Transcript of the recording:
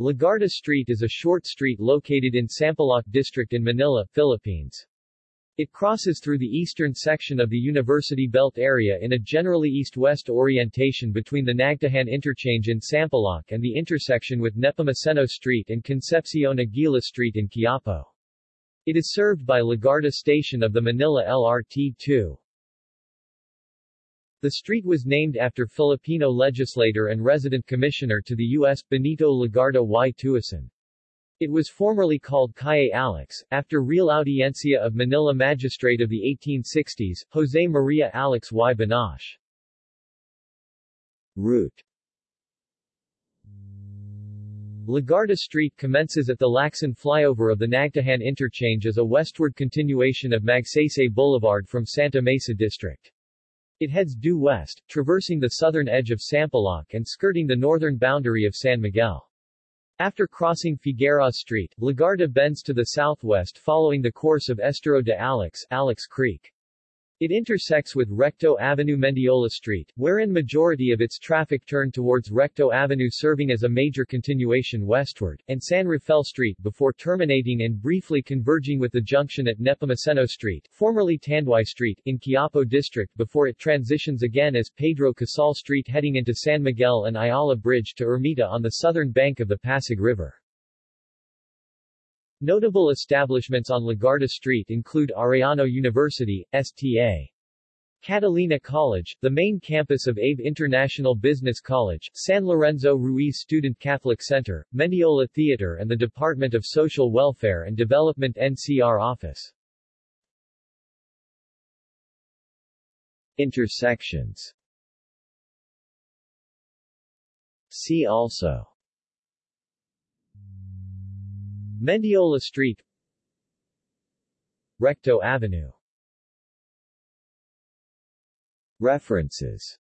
Legarda Street is a short street located in Sampaloc District in Manila, Philippines. It crosses through the eastern section of the University Belt area in a generally east-west orientation between the Nagtahan interchange in Sampaloc and the intersection with Nepomuceno Street and Concepcion Aguila Street in Quiapo. It is served by Legarda Station of the Manila LRT-2. The street was named after Filipino legislator and resident commissioner to the U.S. Benito Legarda y Tuason. It was formerly called Calle Alix, after Real Audiencia of Manila magistrate of the 1860s, Jose Maria Alix y Bonache. Route Legarda Street commences at the Lacson flyover of the Nagtahan interchange as a westward continuation of Magsaysay Boulevard from Santa Mesa District. It heads due west, traversing the southern edge of Sampaloc and skirting the northern boundary of San Miguel. After crossing Figueroa Street, Legarda bends to the southwest following the course of Estero de Alix, Alix Creek. It intersects with Recto Avenue Mendiola Street, wherein majority of its traffic turn towards Recto Avenue serving as a major continuation westward, and San Rafael Street before terminating and briefly converging with the junction at Nepomuceno Street, formerly Tanduay Street, in Quiapo District before it transitions again as Pedro Casal Street heading into San Miguel and Ayala Bridge to Ermita on the southern bank of the Pasig River. Notable establishments on Legarda Street include Arellano University, Sta. Catalina College, the main campus of ABE International Business College, San Lorenzo Ruiz Student Catholic Center, Mendiola Theater and the Department of Social Welfare and Development NCR office. Intersections See also Mendiola Street Recto Avenue. References